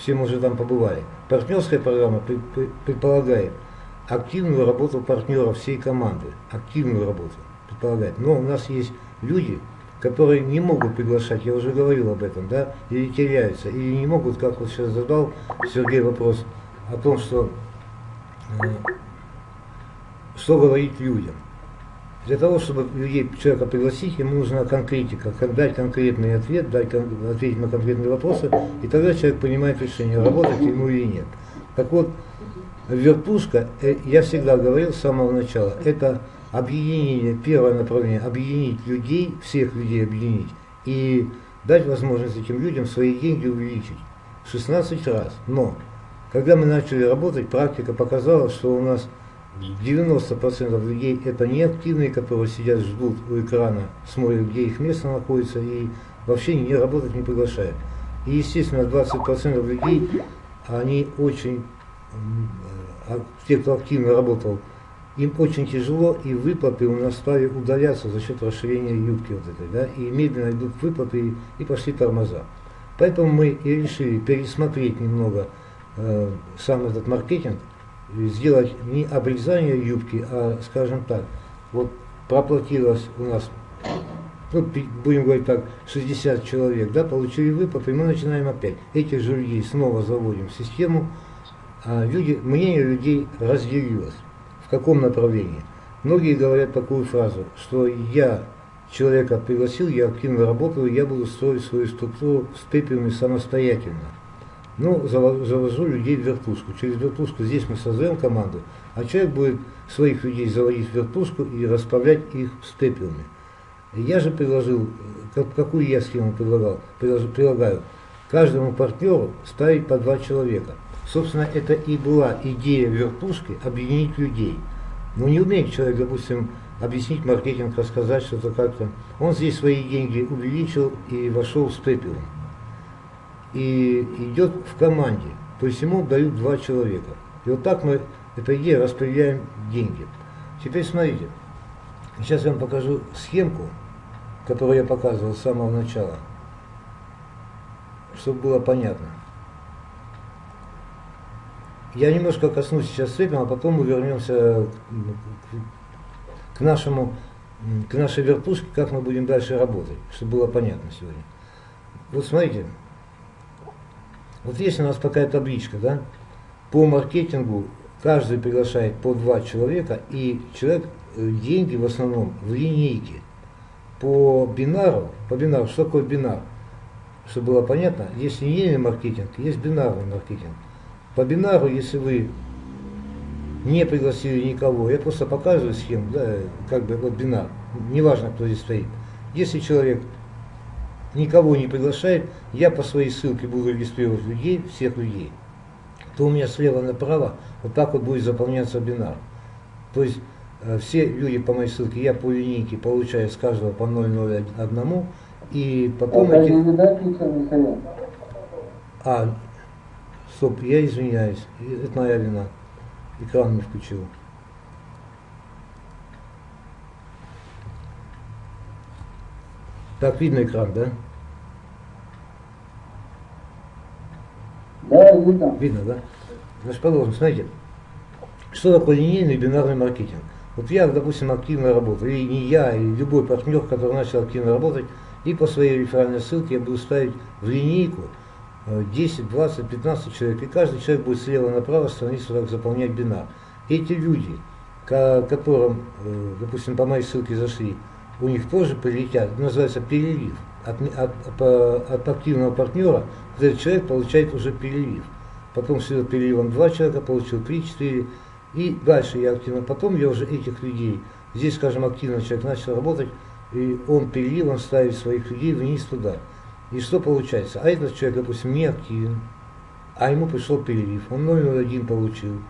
все мы уже там побывали. Партнерская программа предполагает активную работу партнеров всей команды, активную работу предполагает. Но у нас есть люди, которые не могут приглашать, я уже говорил об этом, да, или теряются, или не могут, как вот сейчас задал Сергей вопрос, о том, что, э, что говорить людям. Для того, чтобы людей, человека пригласить, ему нужна конкретика, как дать конкретный ответ, дать, ответить на конкретные вопросы, и тогда человек понимает решение, работать ему или нет. Так вот, вертушка, э, я всегда говорил с самого начала, это объединение, первое направление, объединить людей, всех людей объединить, и дать возможность этим людям свои деньги увеличить 16 раз. Но, когда мы начали работать, практика показала, что у нас 90% людей это неактивные, которые сидят, ждут у экрана, смотрят, где их место находится и вообще не работать не приглашают. И естественно 20% людей, они очень, те, кто активно работал, им очень тяжело и выплаты у нас стали удаляться за счет расширения юбки вот этой, да, и медленно идут выплаты и, и пошли тормоза. Поэтому мы и решили пересмотреть немного э, сам этот маркетинг, сделать не обрезание юбки, а, скажем так, вот проплатилось у нас, ну, будем говорить так, 60 человек, да, получили выплаты, и мы начинаем опять. Этих же людей снова заводим в систему, а люди, мнение людей разделилось. В каком направлении? Многие говорят такую фразу, что я человека пригласил, я активно работаю, я буду строить свою структуру с пепелами самостоятельно. Ну, завожу людей в вертушку. Через вертушку здесь мы создаем команду, а человек будет своих людей заводить в вертушку и расправлять их с пепелами. Я же предложил, как, какую я схему предлагал? Предлагаю каждому партнеру ставить по два человека. Собственно, это и была идея вертушки объединить людей. Но не умеет человек, допустим, объяснить маркетинг, рассказать что-то как-то. Он здесь свои деньги увеличил и вошел с пепелом и идет в команде. То есть ему дают два человека. И вот так мы, эта идея, распределяем деньги. Теперь смотрите, сейчас я вам покажу схемку, которую я показывал с самого начала, чтобы было понятно. Я немножко коснусь сейчас цепи, а потом мы вернемся к нашему, к нашей вертушке, как мы будем дальше работать, чтобы было понятно сегодня. Вот смотрите, вот есть у нас такая табличка, да, по маркетингу каждый приглашает по два человека, и человек э, деньги в основном в линейке. По бинару, по бинару, что такое бинар? Чтобы было понятно, есть линейный маркетинг, есть бинарный маркетинг. По бинару, если вы не пригласили никого, я просто показываю схему, да, как бы вот бинар, неважно, кто здесь стоит. Если человек никого не приглашает, я по своей ссылке буду регистрировать людей, всех людей, то у меня слева направо вот так вот будет заполняться бинар. То есть э, все люди по моей ссылке, я по линейке получаю с каждого по 0,01, и потом а эти... А, стоп, я извиняюсь, это моя вина, экран не включил. Так, видно экран, да? Да, видно. Видно, да? Значит, продолжим. Смотрите, что такое линейный бинарный маркетинг? Вот я, допустим, активно работаю, и не я, и любой партнер, который начал активно работать, и по своей реферальной ссылке я буду ставить в линейку 10, 20, 15 человек, и каждый человек будет слева направо страницу так заполнять бинар. Эти люди, которым, э, допустим, по моей ссылке зашли, у них тоже прилетят, называется перелив. От, от, от, активного партнера этот человек получает уже перелив. Потом с переливом два человека получил, три, четыре. И дальше я активно, потом я уже этих людей, здесь, скажем, активно человек начал работать, и он переливом ставит своих людей вниз туда. И что получается? А этот человек, допустим, не активен, а ему пришел перелив, он 0,01 получил.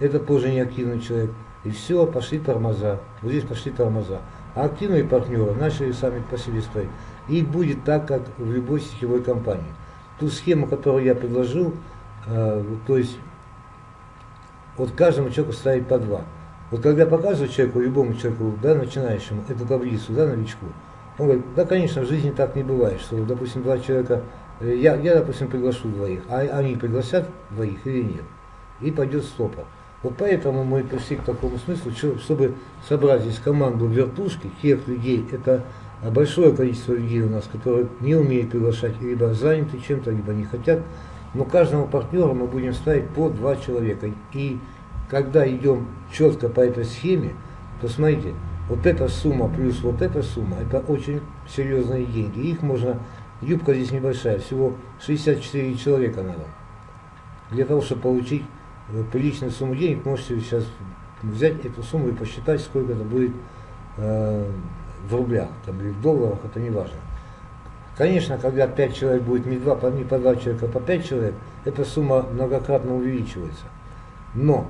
Это тоже не активный человек. И все, пошли тормоза. Вот здесь пошли тормоза. Активные партнеры начали сами по себе стоять. И будет так, как в любой сетевой компании. Ту схему, которую я предложил, э, то есть вот каждому человеку ставить по два. Вот когда показываю человеку, любому человеку, да, начинающему, эту таблицу, да, новичку, он говорит, да, конечно, в жизни так не бывает, что, допустим, два человека э, я, я, допустим, приглашу двоих, а они пригласят двоих или нет. И пойдет стопа. Вот поэтому мы пришли к такому смыслу, чтобы собрать здесь команду вертушки, тех людей, это большое количество людей у нас, которые не умеют приглашать, либо заняты чем-то, либо не хотят. Но каждому партнеру мы будем ставить по два человека. И когда идем четко по этой схеме, то смотрите, вот эта сумма плюс вот эта сумма, это очень серьезные деньги. Их можно, юбка здесь небольшая, всего 64 человека надо. Для того, чтобы получить приличную сумму денег, можете сейчас взять эту сумму и посчитать, сколько это будет э, в рублях там, или в долларах, это не важно. Конечно, когда 5 человек будет не, 2, не по 2 человека, а по 5 человек, эта сумма многократно увеличивается. Но,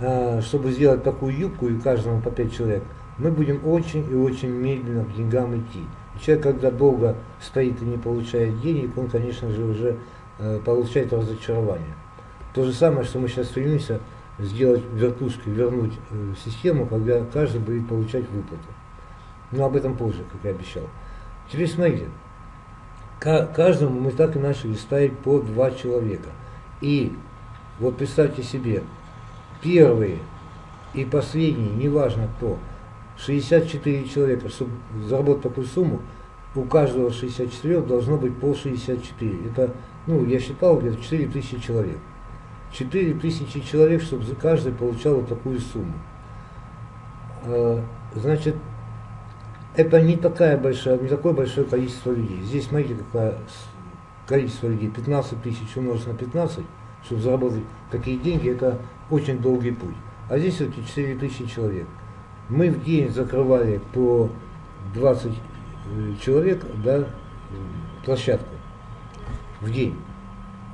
э, чтобы сделать такую юбку и каждому по 5 человек, мы будем очень и очень медленно к деньгам идти. человек, когда долго стоит и не получает денег, он, конечно же, уже э, получает разочарование. То же самое, что мы сейчас стремимся сделать вертушкой, вернуть э, систему, когда каждый будет получать выплату. Но об этом позже, как я обещал. Теперь смотрите, каждому мы так и начали ставить по два человека. И вот представьте себе, первые и последние, неважно кто, 64 человека, чтобы заработать такую сумму, у каждого 64 должно быть по 64. Это, ну, я считал, где-то 4 тысячи человек. 4 тысячи человек, чтобы за каждый получал вот такую сумму. А, значит, это не такая большая, не такое большое количество людей. Здесь, смотрите, какое количество людей. 15 тысяч умножить на 15, чтобы заработать такие деньги, это очень долгий путь. А здесь все-таки 4 тысячи человек. Мы в день закрывали по 20 э, человек да, площадку в день.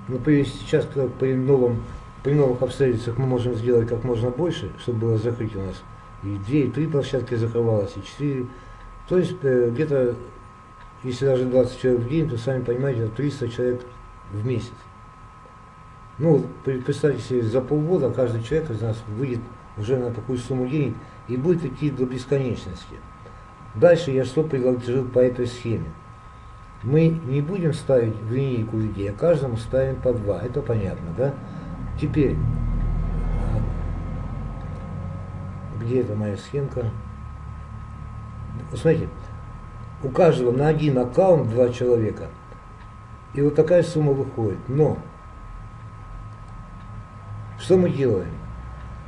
Но при, сейчас при, новом, при новых обстоятельствах мы можем сделать как можно больше, чтобы было закрыть у нас и две, и три площадки закрывалось, и четыре. То есть э, где-то, если даже 20 человек в день, то сами понимаете, это 300 человек в месяц. Ну, представьте себе, за полгода каждый человек из нас выйдет уже на такую сумму денег и будет идти до бесконечности. Дальше я что предложил по этой схеме. Мы не будем ставить в линейку людей, а каждому ставим по два. Это понятно, да? Теперь, где это моя схемка? Смотрите, у каждого на один аккаунт два человека. И вот такая сумма выходит. Но, что мы делаем?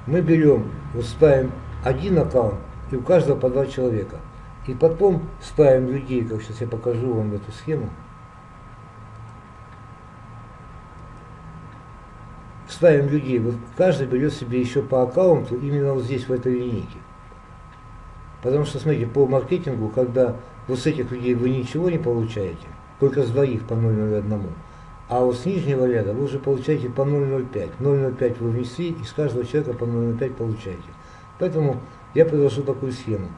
Мы берем, вот ставим один аккаунт, и у каждого по два человека. И потом ставим людей, как сейчас я покажу вам эту схему. Ставим людей, вот каждый берет себе еще по аккаунту именно вот здесь, в этой линейке. Потому что, смотрите, по маркетингу, когда вот с этих людей вы ничего не получаете, только с двоих по 0,01, а вот с нижнего ряда вы уже получаете по 0,05. 0,05 вы внесли, и с каждого человека по 0,05 получаете. Поэтому я предложу такую схему.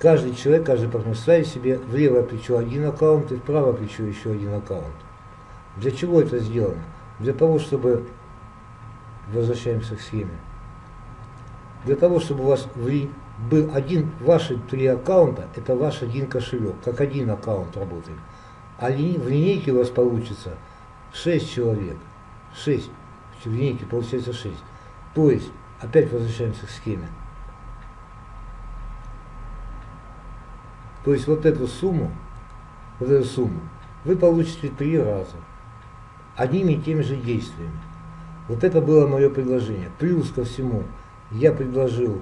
Каждый человек, каждый партнер ставит себе в левое плечо один аккаунт и в правое плечо еще один аккаунт. Для чего это сделано? Для того, чтобы, возвращаемся к схеме, для того, чтобы у вас был один, ваши три аккаунта, это ваш один кошелек, как один аккаунт работает. А в линейке у вас получится 6 человек. 6. В линейке получается 6. То есть, опять возвращаемся к схеме. То есть вот эту сумму, вот эту сумму вы получите три раза одними и теми же действиями. Вот это было мое предложение. Плюс ко всему я предложил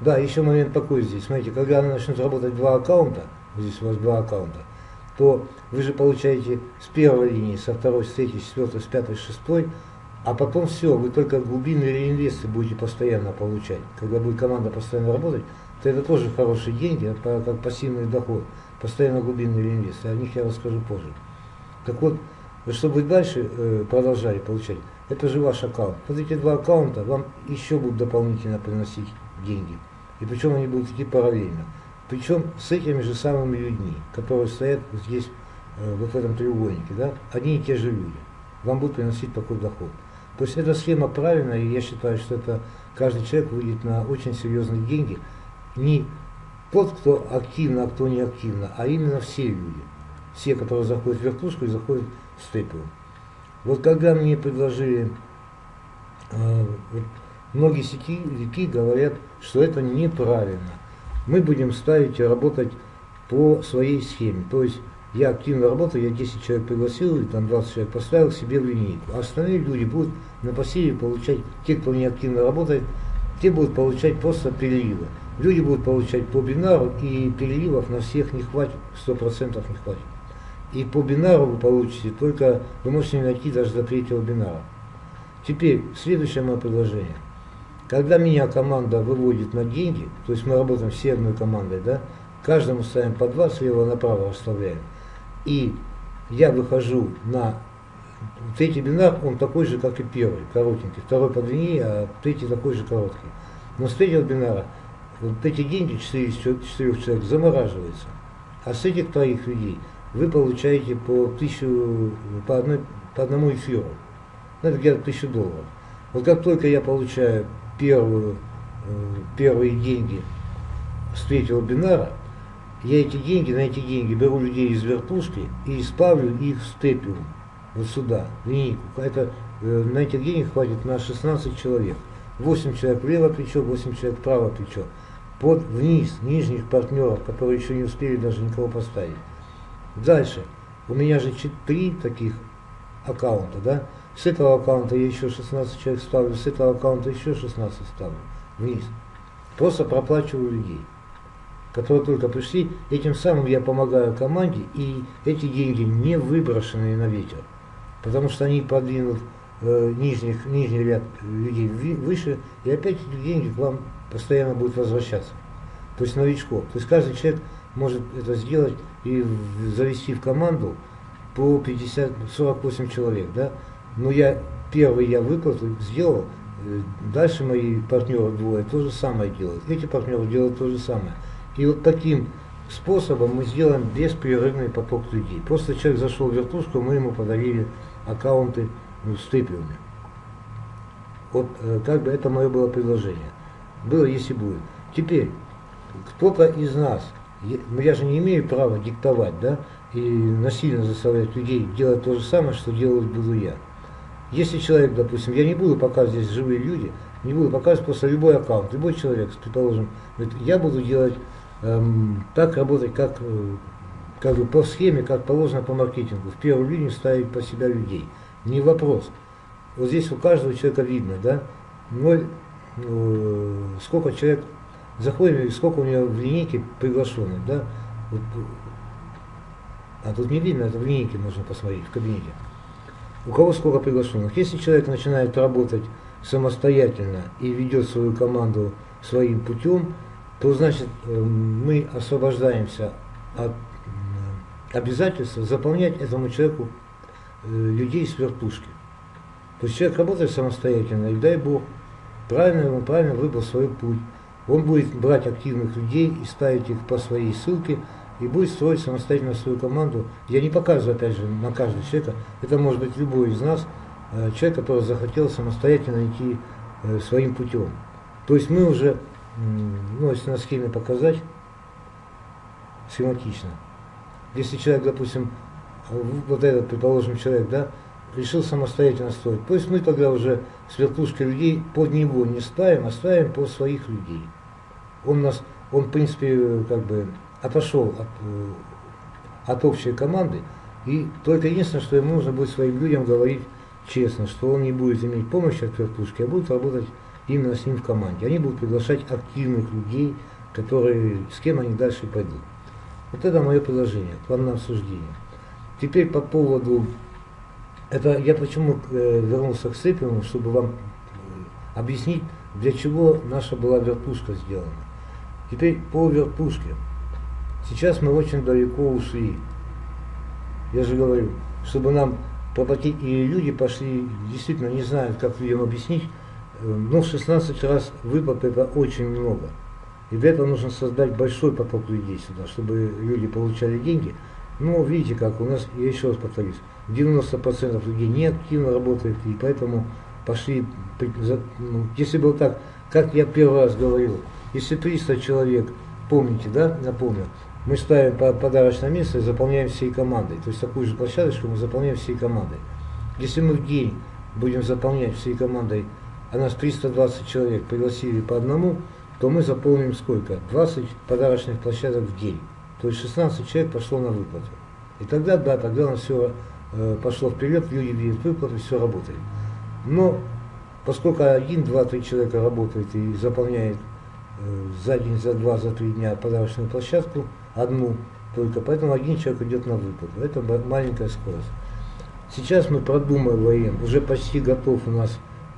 Да, еще момент такой здесь. Смотрите, когда она начнет работать два аккаунта, здесь у вас два аккаунта, то вы же получаете с первой линии, со второй, с третьей, с четвертой, с пятой, с шестой а потом все, вы только глубинные реинвесты будете постоянно получать. Когда будет команда постоянно работать, то это тоже хорошие деньги, как пассивный доход. Постоянно глубинные реинвесты. О них я расскажу позже. Так вот, чтобы вы дальше э, продолжали получать, это же ваш аккаунт. Вот эти два аккаунта вам еще будут дополнительно приносить деньги. И причем они будут идти параллельно. Причем с этими же самыми людьми, которые стоят здесь, э, вот в этом треугольнике, да, одни и те же люди. Вам будут приносить такой доход. То есть эта схема правильная, и я считаю, что это каждый человек выйдет на очень серьезные деньги, не тот, кто активно, а кто не активно, а именно все люди. Все, которые заходят в вертушку и заходят в степию. Вот когда мне предложили, э, многие сетевики говорят, что это неправильно. Мы будем ставить и работать по своей схеме. То есть я активно работаю, я 10 человек пригласил, и там 20 человек поставил себе в линейку. А остальные люди будут на пассиве получать, те, кто не активно работает, те будут получать просто переливы. Люди будут получать по бинару, и переливов на всех не хватит, 100% не хватит. И по бинару вы получите, только вы можете найти даже до третьего бинара. Теперь, следующее мое предложение. Когда меня команда выводит на деньги, то есть мы работаем все одной командой, да, каждому ставим по два, слева направо расставляем. И я выхожу на третий бинар, он такой же, как и первый, коротенький. Второй подлиннее, а третий такой же короткий. Но с третьего бинара вот эти деньги 4 из 4 человек замораживаются. А с этих троих людей вы получаете по, тысячу, по, одной, по одному эфиру. Ну, это где-то тысячу долларов. Вот как только я получаю первую, э, первые деньги с третьего бинара, я эти деньги, на эти деньги беру людей из вертушки и исправлю их в степиум, вот сюда, в линейку. Это, э, на этих денег хватит на 16 человек. 8 человек в левое плечо, 8 человек в правое плечо. Под вниз, нижних партнеров, которые еще не успели даже никого поставить. Дальше. У меня же 3 таких аккаунта, да? С этого аккаунта я еще 16 человек ставлю, с этого аккаунта еще 16 ставлю. Вниз. Просто проплачиваю людей которые только пришли, этим самым я помогаю команде, и эти деньги не выброшенные на ветер, потому что они подвинут э, нижних, нижний ряд людей выше, и опять эти деньги к вам постоянно будут возвращаться. То есть новичков. То есть каждый человек может это сделать и завести в команду по 50, 48 человек, да. Но я первый я выплату сделал, э, дальше мои партнеры двое то же самое делают. Эти партнеры делают то же самое. И вот таким способом мы сделаем беспрерывный поток людей. Просто человек зашел в вертушку, мы ему подарили аккаунты ну, с тыпиуми. Вот э, как бы это мое было предложение. Было, если будет. Теперь, кто-то из нас, ну, я же не имею права диктовать, да, и насильно заставлять людей делать то же самое, что делать буду я. Если человек, допустим, я не буду показывать здесь живые люди, не буду показывать просто любой аккаунт, любой человек, предположим, говорит, я буду делать эм, так работать, как, э, как бы по схеме, как положено по маркетингу. В первую линию ставить по себя людей. Не вопрос. Вот здесь у каждого человека видно, да, ноль, э, сколько человек заходит, сколько у него в линейке приглашенных, да. Вот, а тут не видно, это в линейке можно посмотреть, в кабинете. У кого сколько приглашенных. Если человек начинает работать самостоятельно и ведет свою команду своим путем, то значит э, мы освобождаемся от обязательства заполнять этому человеку э, людей с вертушки. То есть человек работает самостоятельно, и дай Бог, правильно, он правильно выбрал свой путь. Он будет брать активных людей и ставить их по своей ссылке, и будет строить самостоятельно свою команду. Я не показываю, опять же, на каждого человека. Это может быть любой из нас, э, человек, который захотел самостоятельно идти своим путем. То есть мы уже ну, если на схеме показать, схематично. Если человек, допустим, вот этот, предположим, человек, да, решил самостоятельно строить, есть мы тогда уже с вертушкой людей под него не ставим, а ставим по своих людей. Он нас, он, в принципе, как бы отошел от, э, от общей команды, и только единственное, что ему нужно будет своим людям говорить честно, что он не будет иметь помощи от вертушки, а будет работать именно с ним в команде. Они будут приглашать активных людей, которые, с кем они дальше пойдут. Вот это мое предложение вам на обсуждение. Теперь по поводу, это я почему э, вернулся к Сыпину, чтобы вам э, объяснить, для чего наша была вертушка сделана. Теперь по вертушке. Сейчас мы очень далеко ушли. Я же говорю, чтобы нам проплатить, и люди пошли, действительно не знают, как людям объяснить, ну, 16 раз выплат это очень много. И для этого нужно создать большой поток людей сюда, чтобы люди получали деньги. Но видите как, у нас, я еще раз повторюсь, 90% людей не активно работает, и поэтому пошли, ну, если было так, как я первый раз говорил, если 300 человек помните, да, напомню, мы ставим подарочное место и заполняем всей командой. То есть такую же площадочку мы заполняем всей командой. Если мы в день будем заполнять всей командой, а нас 320 человек пригласили по одному, то мы заполним сколько? 20 подарочных площадок в день. То есть 16 человек пошло на выплату. И тогда, да, тогда у нас все э, пошло вперед, люди видят выплату, все работает. Но поскольку один, два, три человека работает и заполняет э, за день, за два, за три дня подарочную площадку, одну только, поэтому один человек идет на выплату. Это маленькая скорость. Сейчас мы продумываем, уже почти готов у нас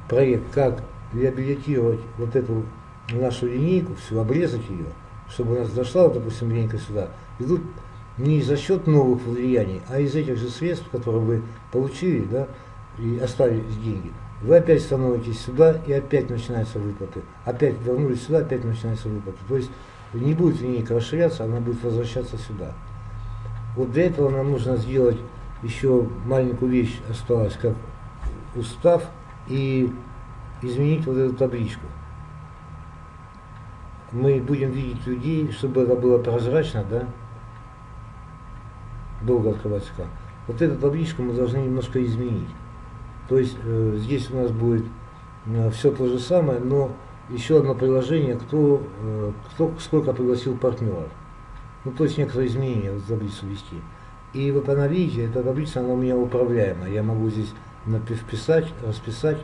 проект, как реабилитировать вот эту нашу линейку, всю обрезать ее, чтобы у нас дошла, вот, допустим, линейка сюда. Идут не за счет новых влияний, а из этих же средств, которые вы получили, да, и оставили деньги. Вы опять становитесь сюда, и опять начинаются выплаты. Опять вернулись сюда, опять начинаются выплаты. То есть не будет линейка расширяться, она будет возвращаться сюда. Вот для этого нам нужно сделать еще маленькую вещь осталась, как устав, и изменить вот эту табличку. Мы будем видеть людей, чтобы это было прозрачно, да, долго открывать экран. Вот эту табличку мы должны немножко изменить. То есть э, здесь у нас будет э, все то же самое, но еще одно приложение, кто, э, кто сколько пригласил партнеров. Ну, то есть некоторые изменения в таблицу ввести. И вот она, видите, эта таблица, она у меня управляемая. Я могу здесь вписать, расписать,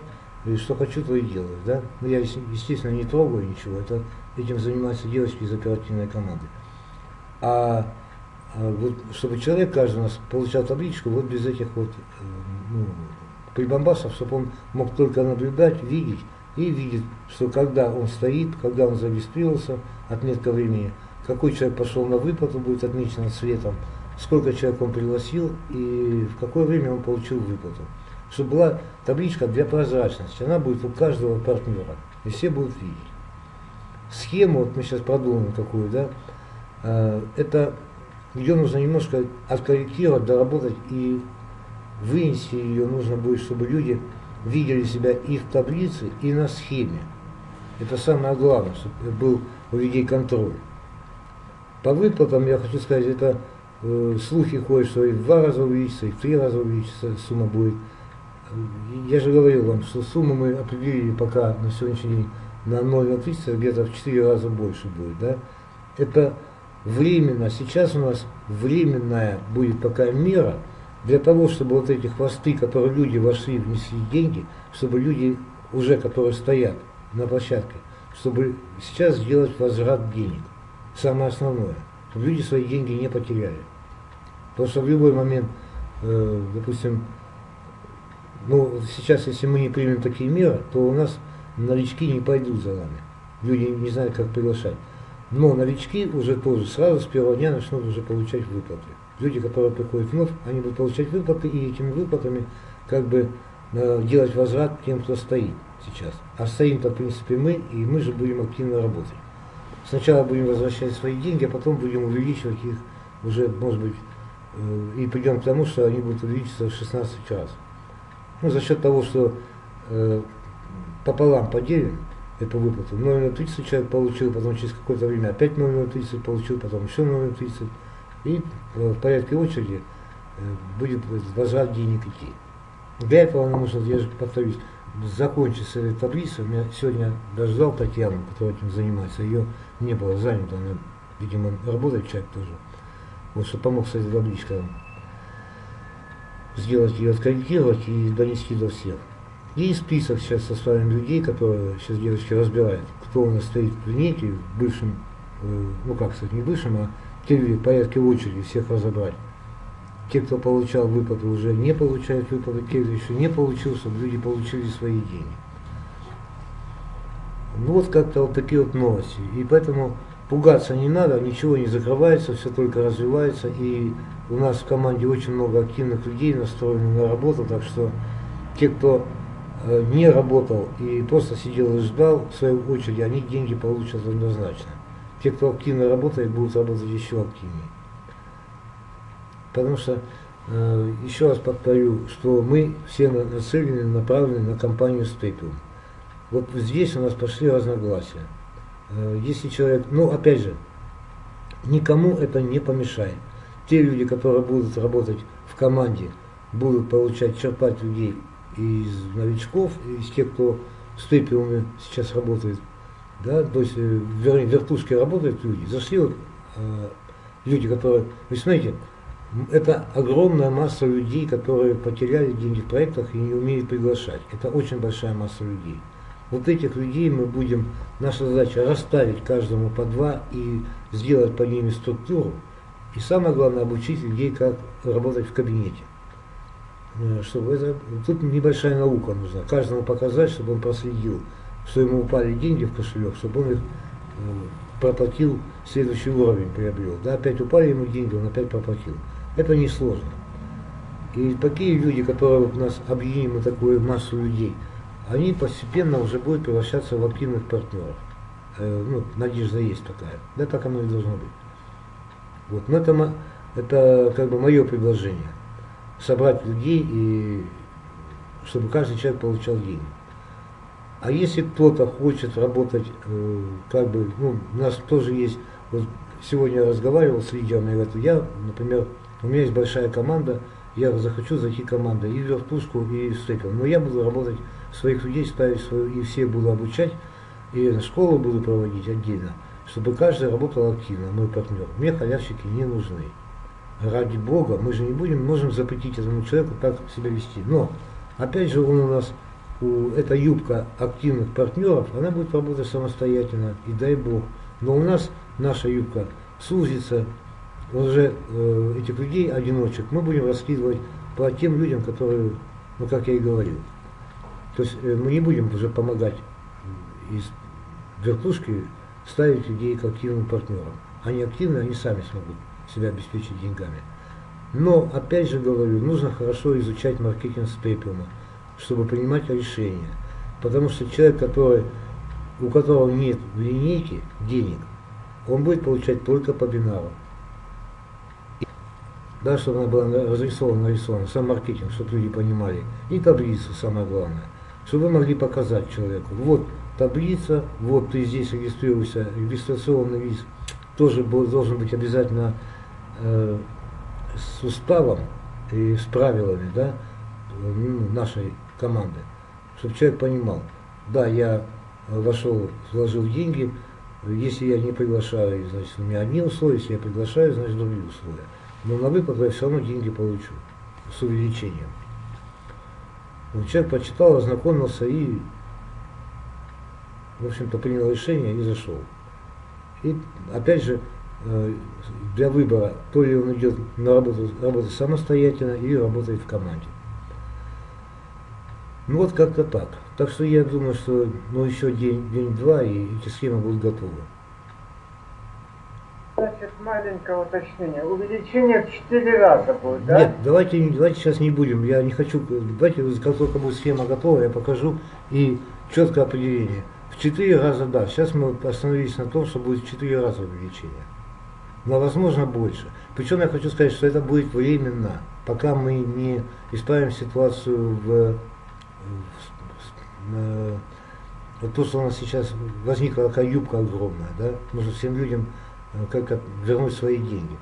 и что хочу, то и делаю. Да? Но я, естественно, не трогаю ничего. Это, этим занимаются девочки из оперативной команды. А, а вот, чтобы человек, каждый у получал табличку, вот без этих вот э, ну, прибамбасов, чтобы он мог только наблюдать, видеть, и видит, что когда он стоит, когда он зарегистрировался, отметка времени, какой человек пошел на выплату, будет отмечено цветом, сколько человек он пригласил и в какое время он получил выплату. Чтобы была табличка для прозрачности, она будет у каждого партнера, и все будут видеть. Схему, вот мы сейчас продумаем такую, да, э, это ее нужно немножко откорректировать, доработать и вынести ее нужно будет, чтобы люди видели себя и в таблице, и на схеме. Это самое главное, чтобы был у людей контроль. По выплатам, я хочу сказать, это э, слухи ходят, что и в два раза увеличится, и в три раза увеличится сумма будет. Я же говорил вам, что сумму мы определили пока на сегодняшний день на 0,30, где-то в 4 раза больше будет. Да? Это временно, сейчас у нас временная будет такая мера, для того, чтобы вот эти хвосты, которые люди вошли, внесли деньги, чтобы люди уже, которые стоят на площадке, чтобы сейчас сделать возврат денег. Самое основное, чтобы люди свои деньги не потеряли. Потому что в любой момент, э, допустим, ну, сейчас, если мы не примем такие меры, то у нас новички не пойдут за нами. Люди не знают, как приглашать. Но новички уже тоже сразу с первого дня начнут уже получать выплаты люди, которые приходят вновь, они будут получать выплаты, и этими выплатами как бы э, делать возврат тем, кто стоит сейчас. А стоим-то, в принципе, мы, и мы же будем активно работать. Сначала будем возвращать свои деньги, а потом будем увеличивать их уже, может быть, э, и придем к тому, что они будут увеличиться в 16 раз. Ну, за счет того, что э, пополам поделим эту выплату, 0,30 человек получил, потом через какое-то время опять 0,30 получил, потом еще 0,30 и в порядке очереди э, будет возврат денег идти. Для этого нам нужно, я же повторюсь, закончить с этой таблицей. Я сегодня даже ждал Татьяну, которая этим занимается. Ее не было занято, она, видимо, работает человек тоже. Вот, что помог с этой табличкой сделать ее, откорректировать и донести до всех. И список сейчас составим людей, которые сейчас девочки разбирают, кто у нас стоит в линейке, в бывшем, э, ну как сказать, не бывшем, а в порядке очереди всех разобрать. Те, кто получал выплаты, уже не получают выплаты, те, кто еще не получил, чтобы люди получили свои деньги. Ну вот как-то вот такие вот новости. И поэтому пугаться не надо, ничего не закрывается, все только развивается. И у нас в команде очень много активных людей настроены на работу, так что те, кто э, не работал и просто сидел и ждал в своей очереди, они деньги получат однозначно те, кто активно работает, будут работать еще активнее. Потому что, э, еще раз повторю, что мы все нацелены, направлены на компанию Степиум. Вот здесь у нас пошли разногласия. Э, если человек, ну опять же, никому это не помешает. Те люди, которые будут работать в команде, будут получать, черпать людей из новичков, из тех, кто с тепиумами сейчас работает, да, то есть, э, вернее, в работают люди, зашли вот, э, люди, которые, вы смотрите, это огромная масса людей, которые потеряли деньги в проектах и не умеют приглашать. Это очень большая масса людей. Вот этих людей мы будем, наша задача расставить каждому по два и сделать по ними структуру. И самое главное, обучить людей, как работать в кабинете. Э, чтобы это, тут небольшая наука нужна. Каждому показать, чтобы он проследил, что ему упали деньги в кошелек, чтобы он их э, проплатил, следующий уровень приобрел. Да, опять упали ему деньги, он опять проплатил. Это несложно. И такие люди, которые у нас объединим такую массу людей, они постепенно уже будут превращаться в активных партнеров. Э, ну, надежда есть такая. Да, так оно и должно быть. Вот. Но это, это как бы мое предложение. Собрать людей, и чтобы каждый человек получал деньги. А если кто-то хочет работать, э, как бы, ну, у нас тоже есть, вот сегодня я разговаривал с лидерами, я говорю, я, например, у меня есть большая команда, я захочу зайти команда и в вертушку, и в степел. Но я буду работать, своих людей ставить, свою, и все буду обучать, и школу буду проводить отдельно, чтобы каждый работал активно, мой партнер. Мне халявщики не нужны. Ради Бога, мы же не будем, можем запретить этому человеку так себя вести. Но, опять же, он у нас, у, эта юбка активных партнеров, она будет работать самостоятельно, и дай Бог. Но у нас наша юбка сузится, уже э, этих людей, одиночек, мы будем раскидывать по тем людям, которые, ну как я и говорил. То есть э, мы не будем уже помогать из вертушки ставить людей к активным партнерам. Они активны, они сами смогут себя обеспечить деньгами. Но, опять же говорю, нужно хорошо изучать маркетинг спейпиума, чтобы принимать решения. Потому что человек, который, у которого нет в линейке денег, он будет получать только по бинару да, чтобы она была разрисована, нарисована, сам маркетинг, чтобы люди понимали, и таблицу, самое главное, чтобы вы могли показать человеку, вот таблица, вот ты здесь регистрируешься, регистрационный виз тоже должен быть обязательно э, с уставом и с правилами, да, ну, нашей команды, чтобы человек понимал, да, я вошел, вложил деньги, если я не приглашаю, значит, у меня одни условия, если я приглашаю, значит, другие условия. Но на выплату я все равно деньги получу с увеличением. Вот человек почитал, ознакомился и, в общем-то, принял решение и зашел. И опять же, э, для выбора, то ли он идет на работу, работать самостоятельно или работает в команде. Ну вот как-то так. Так что я думаю, что ну, еще день-два и эти схемы будут готовы. Значит, маленькое уточнение. Увеличение в 4 раза будет, да? Нет, давайте, давайте сейчас не будем. Я не хочу. Давайте, как только будет схема готова, я покажу и четкое определение. В 4 раза да. Сейчас мы остановились на том, что будет в 4 раза увеличение. Но возможно больше. Причем я хочу сказать, что это будет временно, пока мы не исправим ситуацию в, в, в э, вот то, что у нас сейчас возникла такая юбка огромная, да, нужно всем людям как вернуть свои деньги,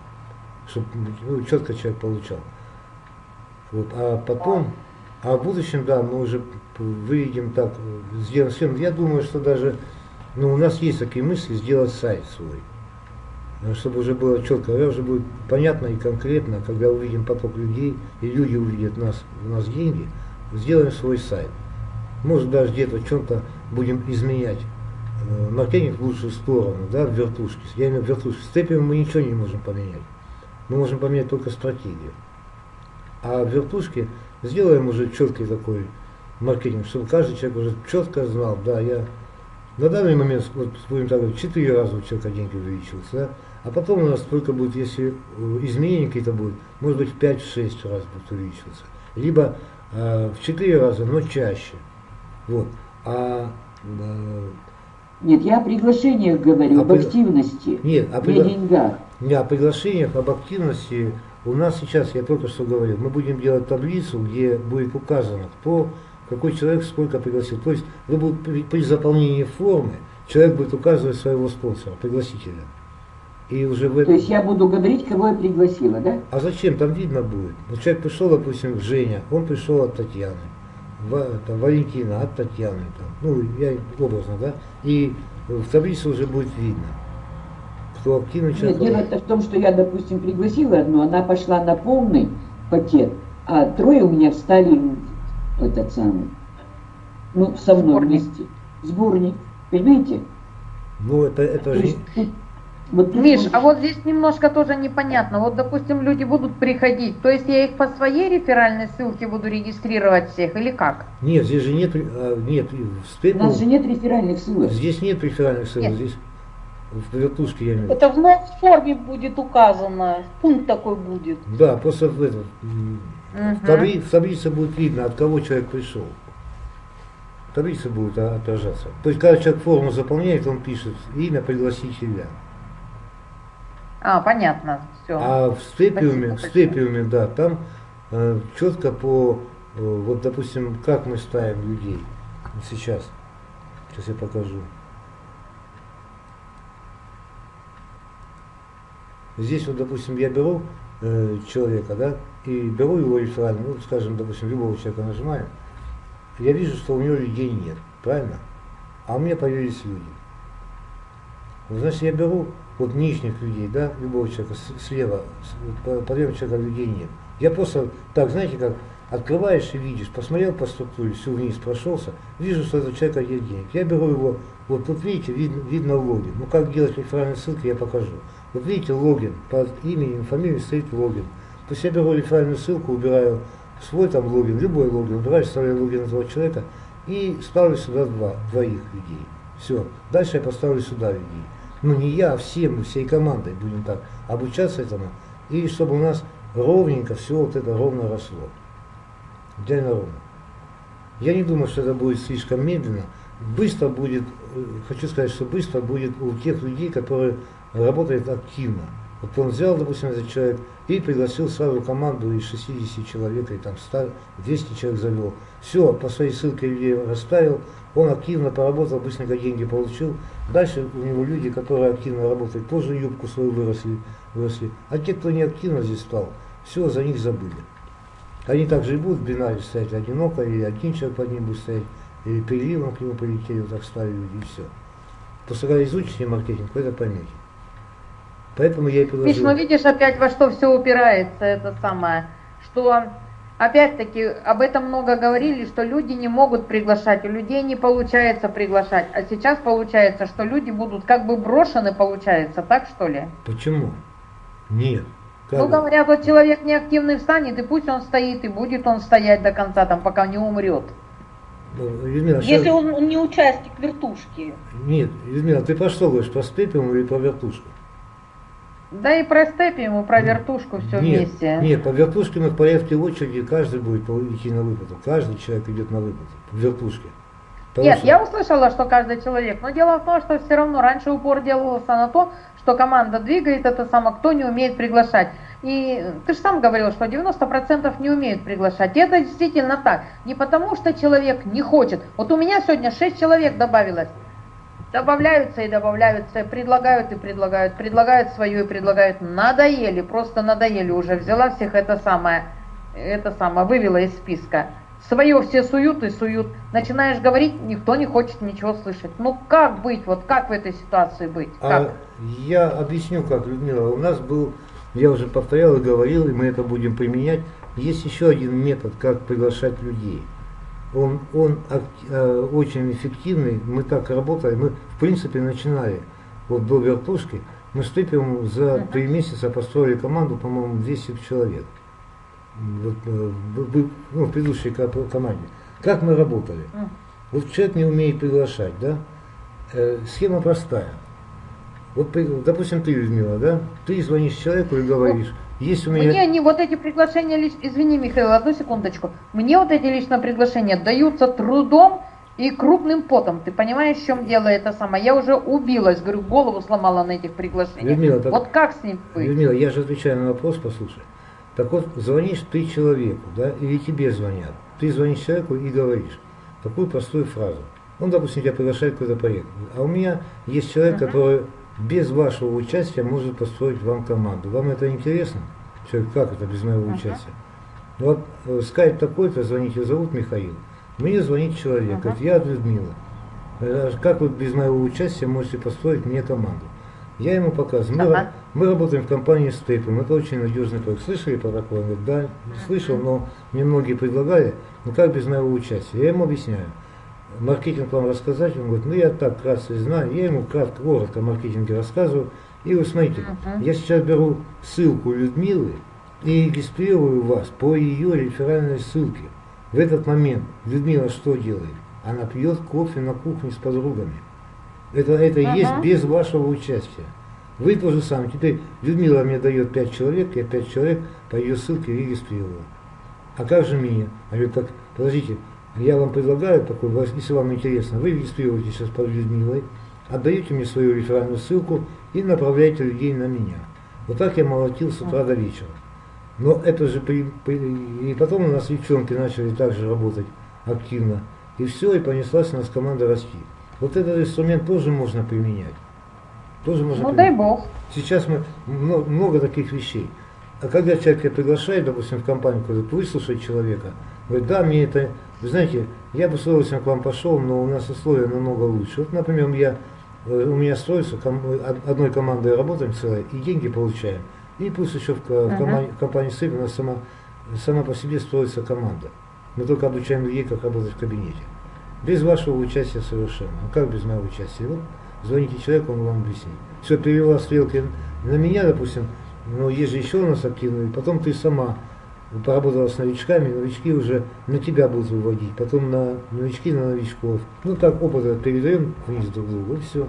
чтобы ну, четко человек получал. Вот, а потом, а в будущем, да, мы уже выведем так, сделаем схему. Я думаю, что даже, ну, у нас есть такие мысли сделать сайт свой, э, чтобы уже было четко, уже будет понятно и конкретно, когда увидим поток людей, и люди увидят нас, у нас деньги, сделаем свой сайт. Может даже где-то в чем-то будем изменять маркетинг в лучшую сторону, да, в вертушке. Я имею в вертушке. С цепью мы ничего не можем поменять. Мы можем поменять только стратегию. А в вертушке сделаем уже четкий такой маркетинг, чтобы каждый человек уже четко знал, да, я на данный момент, вот будем так говорить, 4 раза у человека деньги увеличились, да, а потом у нас только будет, если э, изменения какие-то будут, может быть в 5-6 раз будет увеличиваться. Либо э, в 4 раза, но чаще. Вот. А э, нет, я о приглашениях говорю, а об при... активности, Нет, о пригла... не деньгах. Не, о приглашениях, об активности. У нас сейчас, я только что говорил, мы будем делать таблицу, где будет указано, кто, какой человек сколько пригласил. То есть вы будете, при, при заполнении формы человек будет указывать своего спонсора, пригласителя. И уже в То этом... есть я буду говорить, кого я пригласила, да? А зачем? Там видно будет. Вот человек пришел, допустим, Женя, он пришел от Татьяны. Ва- там, Валентина от Татьяны. Там. Ну, я образно, да? И в таблице уже будет видно, кто активный Нет, человек. дело-то в том, что я, допустим, пригласила одну, она пошла на полный пакет, а трое у меня встали в этот самый, ну, со мной Сборник. вместе. Сборник. Понимаете? Ну, это, это То же... есть вот Миш, а вот здесь немножко тоже непонятно. Вот, допустим, люди будут приходить, то есть я их по своей реферальной ссылке буду регистрировать всех или как? Нет, здесь же нет, а, нет, У нас же нет реферальных ссылок. здесь нет реферальных ссылок, Нет. здесь в вертушке я имею в виду. Это в новой форме будет указано, пункт такой будет. Да, просто в, этом, Мгм. в, табли- в таблице будет видно, от кого человек пришел. В таблице будет а, отражаться. То есть, когда человек форму заполняет, он пишет имя пригласителя. А, понятно, все. А в степиуме, в степиуме, да, там э, четко по, э, вот допустим, как мы ставим людей сейчас. Сейчас я покажу. Здесь вот, допустим, я беру э, человека, да, и беру его реферально, ну, скажем, допустим, любого человека нажимаю, я вижу, что у него людей нет, правильно? А у меня появились люди. Вот, значит, я беру вот нижних людей, да, любого человека, слева, с- по, по левому человека людей нет. Я просто так, знаете, как открываешь и видишь, посмотрел по структуре, всю вниз прошелся, вижу, что у человека нет денег. Я беру его, вот тут видите, видно, видно логин. Ну как делать реферальные ссылки, я покажу. Вот видите, логин, под именем, фамилией стоит логин. То есть я беру реферальную ссылку, убираю свой там логин, любой логин, убираю, вставляю логин этого человека и ставлю сюда два, двоих людей. Все. Дальше я поставлю сюда людей. Ну не я, а все мы, всей командой будем так обучаться этому. И чтобы у нас ровненько все вот это ровно росло. Идеально ровно. Я не думаю, что это будет слишком медленно. Быстро будет, э, хочу сказать, что быстро будет у тех людей, которые работают активно. Вот он взял, допустим, этот человек и пригласил сразу команду из 60 человек, и там 100, 200 человек завел. Все, по своей ссылке людей расставил, он активно поработал, быстренько деньги получил. Дальше у него люди, которые активно работают, тоже юбку свою выросли. выросли. А те, кто не активно здесь стал, все, за них забыли. Они также и будут в бинаре стоять одиноко, или один человек под ним будет стоять, или переливом к нему полетели, вот так стали и все. Просто когда изучите маркетинг, вы это поймете. Поэтому я и Миш, предложил. ну видишь опять во что все упирается, это самое, что опять-таки об этом много говорили, что люди не могут приглашать, у людей не получается приглашать, а сейчас получается, что люди будут как бы брошены, получается, так что ли? Почему? Нет. Как Ну говорят, вот человек неактивный встанет, и пусть он стоит, и будет он стоять до конца, там, пока не умрет. Ну, Людмила, Если щас- он, он не участник вертушки. Нет, Людмила, ты про что говоришь? Про степиум или про вертушку? Да и про степиум, и про вертушку все нет, вместе. Нет, по вертушке мы в порядке очереди, каждый будет по- идти на выплату. Каждый человек идет на выплату в вертушке. Потому Нет, что- я услышала, что каждый человек, но дело в том, что все равно раньше упор делался на то, что команда двигает это само, кто не умеет приглашать. И ты же сам говорил, что 90% не умеют приглашать. И это действительно так. Не потому, что человек не хочет. Вот у меня сегодня 6 человек добавилось. Добавляются и добавляются, предлагают и предлагают, предлагают свое и предлагают. Надоели, просто надоели уже. Взяла всех это самое, это самое, вывела из списка. Свое все суют и суют. Начинаешь говорить, никто не хочет ничего слышать. Ну как быть, вот как в этой ситуации быть? А Как? я объясню, как, Людмила. У нас был, я уже повторял и говорил, и мы это будем применять. Есть еще один метод, как приглашать людей. Он, он э, очень эффективный. Мы так работали. Мы, в принципе, начинали вот до вертушки. Мы с Тыпием за три месяца построили команду, по-моему, 200 человек. Вот, э, ну, в предыдущей ко- команде. Как мы работали? Вот человек не умеет приглашать, да? Э, схема простая. Вот, допустим, ты, Людмила, да? Ты звонишь человеку и говоришь, есть у меня... Мне не вот эти приглашения, извини, Михаил, одну секундочку. Мне вот эти лично приглашения даются трудом и крупным потом. Ты понимаешь, в чем дело это самое? Я уже убилась, говорю, голову сломала на этих приглашениях. Людмила, так- Вот как с ним быть? Людмила, я же отвечаю на вопрос, послушай. Так вот, звонишь ты человеку, да, или тебе звонят. Ты звонишь человеку и говоришь такую простую фразу. Он, допустим, тебя приглашает какой-то проект. А у меня есть человек, Мгм. который без вашего участия может построить вам команду. Вам это интересно? Все, как это без моего Ага. участия? Вот э, скайп такой-то, звоните, зовут Михаил. Мне звонит человек, Ага. говорит, я от Людмила. Э, Как вы без моего участия можете построить мне команду? Я ему показываю. Мы, Ага. ра- мы работаем в компании Стейпом, это очень надежный проект. Слышали про такое? Он говорит, да, слышал, но мне многие предлагали, ну как без моего участия? Я ему объясняю. Маркетинг вам рассказать? Он говорит, ну я так вкратце знаю. Я ему кратко, коротко о маркетинге рассказываю. И вы смотрите, Мгм. я сейчас беру ссылку Людмилы и регистрирую вас по ее реферальной ссылке. В этот момент Людмила что делает? Она пьет кофе на кухне с подругами. Это, это и Ага. есть без вашего участия. Вы то же самое. Теперь Людмила мне дает 5 человек, я 5 человек по ее ссылке регистрирую. А как же меня? Я говорю, так, подождите, я вам предлагаю такой, если вам интересно, вы регистрируетесь сейчас под Людмилой, отдаете мне свою реферальную ссылку и направляете людей на меня. Вот так я молотил с утра до вечера. Но это же при, при- и потом у нас девчонки начали также работать активно. И все, и понеслась у нас команда расти. Вот этот инструмент тоже можно применять. Тоже можно Ну дай применять. бог. Сейчас мы много, много таких вещей. А когда человека приглашает, допустим, в компанию, говорит, выслушать человека, говорит, да, мне это, вы знаете, я бы с удовольствием к вам пошел, но у нас условия намного лучше. Вот, например, я, э, у меня строится, од- одной командой работаем целой, и деньги получаем. И плюс еще в, команде, в компании СЭП у нас сама, сама по себе строится команда. Мы только обучаем людей, как работать в кабинете. Без вашего участия совершенно. А как без моего участия? Вот звоните человеку, он вам объяснит. Все, перевела стрелки на меня, допустим, но есть же еще у нас активные, потом ты сама поработала с новичками, новички уже на тебя будут выводить, потом на новички на новичков. Ну так опыт передаем вниз друг другу, и все.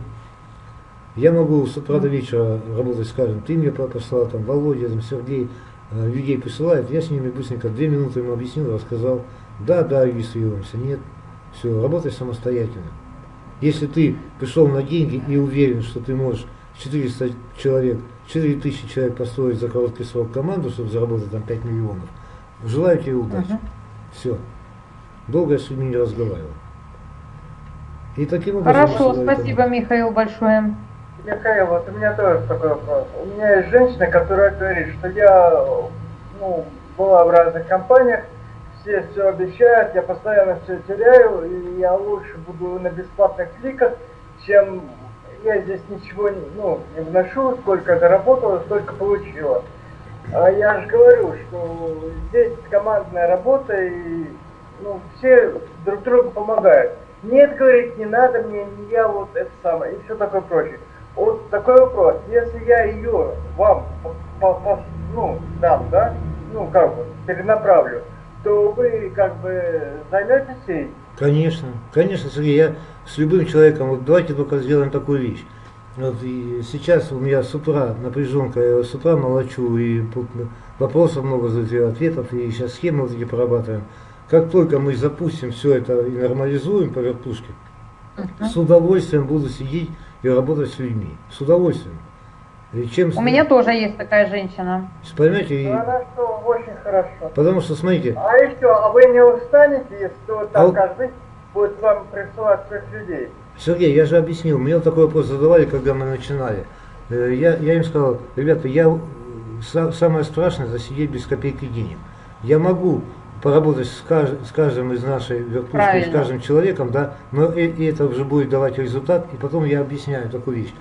Я могу с утра до вечера работать, скажем, ты мне послал, там, Володя, там, Сергей, э, людей присылает, я с ними быстренько две минуты ему объяснил, рассказал, да, да, регистрируемся, нет, все, работай самостоятельно. Если ты пришел на деньги и уверен, что ты можешь 400 человек, 4000 человек построить за короткий срок команду, чтобы заработать там 5 миллионов, желаю тебе удачи. Мгм. Все. Долго я с людьми не разговаривал. И таким образом... Хорошо, спасибо, команду. Михаил, большое. Михаил, вот у меня тоже такой вопрос. У меня есть женщина, которая говорит, что я ну, была в разных компаниях, все все обещают, я постоянно все теряю, и я лучше буду на бесплатных кликах, чем я здесь ничего не, ну, не вношу, сколько заработала, столько получила. А я же говорю, что здесь командная работа, и ну, все друг другу помогают. Нет, говорит, не надо мне, не я вот это самое, и все такое прочее. Вот такой вопрос, если я ее вам по- по- ну, дам, да, ну как бы, перенаправлю, то вы как бы займетесь ей? Конечно, конечно, Сергей, я с любым человеком, вот давайте только сделаем такую вещь. Вот сейчас у меня с утра напряженка, я с утра молочу, и вопросов много задаю, ответов, и сейчас схемы вот эти прорабатываем. Как только мы запустим все это и нормализуем по вертушке, с удовольствием буду сидеть и работать с людьми. С удовольствием. Чем, У меня тоже есть такая женщина. Понимаете, и- она что, очень хорошо. потому что, смотрите, А еще, а вы не устанете, если вот А там вот- каждый будет вам присылать своих людей? Сергей, я же объяснил, мне вот такой вопрос задавали, когда мы начинали. Э, Я, я им сказал, ребята, я, э, са- самое страшное это сидеть без копейки денег. Я могу поработать с, кажд- с каждым из нашей вертушки, с каждым человеком, да, но и, и это уже будет давать результат, и потом я объясняю такую вещь.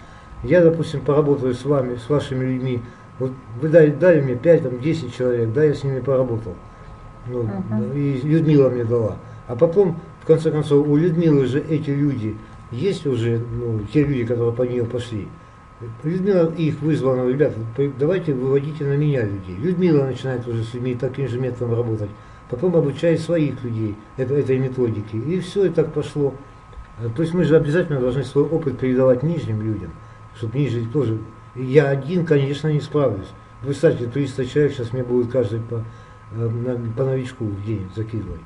Я, допустим, поработаю с вами, с вашими людьми, вот вы дали, дали мне 5, там, 10 человек, да, я с ними поработал. Ну, Мгм. И Людмила мне дала. А потом, в конце концов, у Людмилы же эти люди, есть уже, ну, те люди, которые по нее пошли. Людмила их вызвала, ребята, давайте выводите на меня людей. Людмила начинает уже с людьми таким же методом работать. Потом обучает своих людей это, этой методике. И все, и так пошло. То есть мы же обязательно должны свой опыт передавать нижним людям, чтобы ниже тоже. И Я один, конечно, не справлюсь. Представьте, 300 человек сейчас мне будет каждый по, э, по новичку в день закидывать.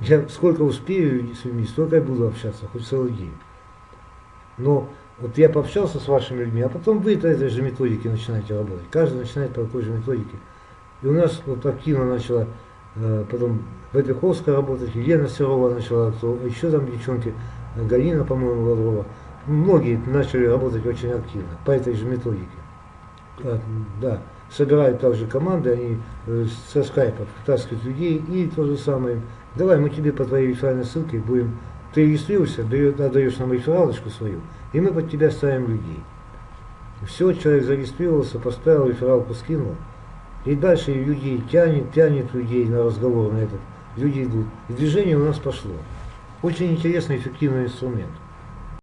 Я сколько успею с людьми, столько и буду общаться, хоть целый день. Но вот я пообщался с вашими людьми, а потом вы по этой же методике начинаете работать. Каждый начинает по такой же методике. И у нас вот активно начала э, потом Вепиховская работать, Елена Серова начала, еще там девчонки, э, Галина, по-моему, Лаврова. Многие начали работать очень активно по этой же методике. Да, собирают также команды, они э, со скайпа втаскивают людей и то же самое. Давай мы тебе по твоей реферальной ссылке будем, ты регистрируешься, даешь, отдаешь нам рефералочку свою, и мы под тебя ставим людей. Все, человек зарегистрировался, поставил рефералку, скинул. И дальше людей тянет, тянет людей на разговор на этот. Люди идут. И движение у нас пошло. Очень интересный, эффективный инструмент.